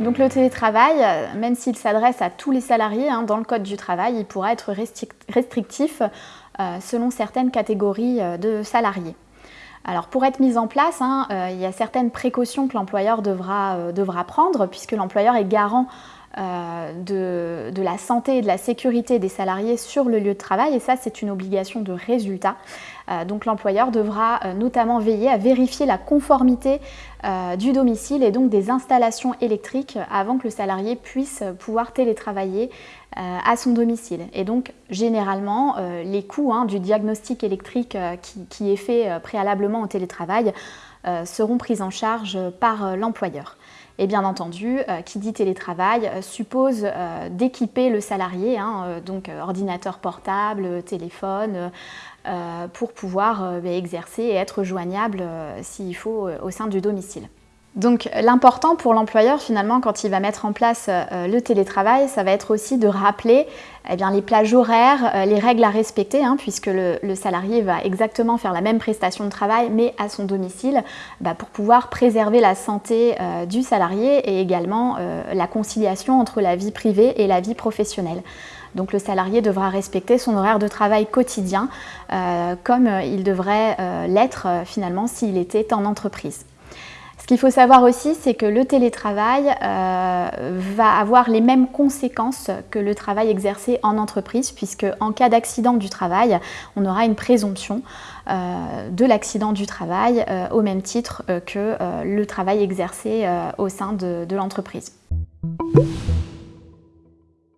Donc le télétravail, même s'il s'adresse à tous les salariés hein, dans le Code du travail, il pourra être restrictif selon certaines catégories de salariés. Alors pour être mise en place, hein, il y a certaines précautions que l'employeur devra, prendre puisque l'employeur est garant euh, de, la santé et de la sécurité des salariés sur le lieu de travail et ça c'est une obligation de résultat. Euh, donc l'employeur devra euh, notamment veiller à vérifier la conformité du domicile et donc des installations électriques avant que le salarié puisse pouvoir télétravailler à son domicile. Et donc généralement les coûts hein, du diagnostic électrique qui, est fait préalablement au télétravail seront pris en charge par l'employeur. Et bien entendu, euh, qui dit télétravail euh, suppose euh, d'équiper le salarié, hein, donc ordinateur portable, téléphone, pour pouvoir exercer et être joignable s'il faut au sein du domicile. Donc l'important pour l'employeur finalement quand il va mettre en place euh, le télétravail, ça va être aussi de rappeler eh les plages horaires, euh, les règles à respecter, hein, puisque le, salarié va exactement faire la même prestation de travail mais à son domicile bah, pour pouvoir préserver la santé euh, du salarié et également la conciliation entre la vie privée et la vie professionnelle. Donc le salarié devra respecter son horaire de travail quotidien comme il devrait l'être finalement s'il était en entreprise. Ce qu'il faut savoir aussi, c'est que le télétravail euh, va avoir les mêmes conséquences que le travail exercé en entreprise, puisque en cas d'accident du travail, on aura une présomption euh, de l'accident du travail euh, au même titre que le travail exercé au sein de l'entreprise.